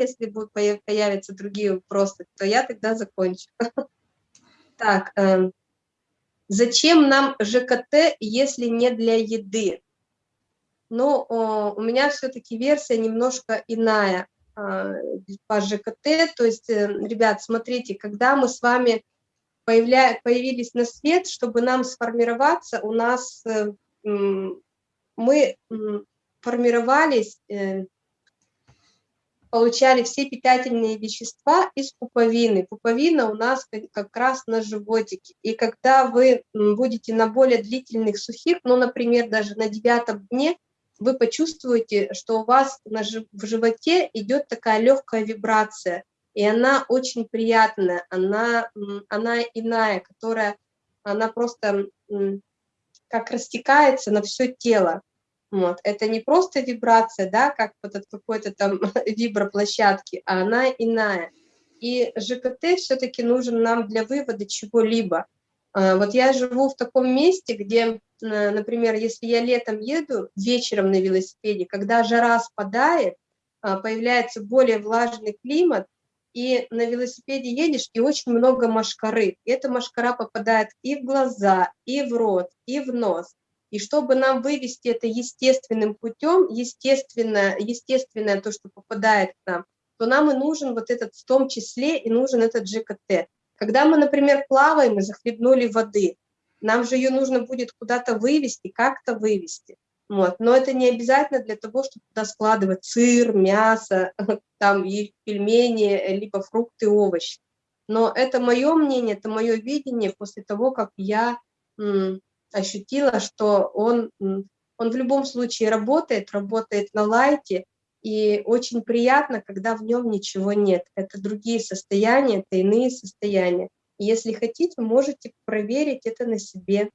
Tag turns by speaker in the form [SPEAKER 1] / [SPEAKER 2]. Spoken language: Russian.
[SPEAKER 1] если будут появятся другие вопросы, то я тогда закончу. Так, эм, зачем нам ЖКТ, если не для еды? Ну, у меня все-таки версия немножко иная а, по ЖКТ. То есть, э, ребят, смотрите, когда мы с вами появля... появились на свет, чтобы нам сформироваться, у нас э, мы формировались, э, получали все питательные вещества из пуповины. Пуповина у нас как раз на животике. И когда вы будете на более длительных сухих, ну, например, даже на девятом дне, вы почувствуете, что у вас на, в животе идет такая легкая вибрация, и она очень приятная, она, она иная, которая, она просто как растекается на все тело. Вот. Это не просто вибрация, да, как вот от какой-то там виброплощадки, а она иная. И ЖКТ все-таки нужен нам для вывода чего-либо. А, вот я живу в таком месте, где, например, если я летом еду вечером на велосипеде, когда жара спадает, а, появляется более влажный климат, и на велосипеде едешь, и очень много машкары. И эта машкара попадает и в глаза, и в рот, и в нос. И чтобы нам вывести это естественным путем, естественное, естественное то, что попадает к нам, то нам и нужен вот этот, в том числе и нужен этот ЖКТ. Когда мы, например, плаваем и захлебнули воды, нам же ее нужно будет куда-то вывести, как-то вывести. Вот. Но это не обязательно для того, чтобы туда складывать сыр, мясо, там и пельмени, либо фрукты, овощи. Но это мое мнение, это мое видение после того, как я ощутила, что он, он в любом случае работает, работает на лайте, и очень приятно, когда в нем ничего нет. Это другие состояния, это иные состояния. Если хотите, можете проверить это на себе.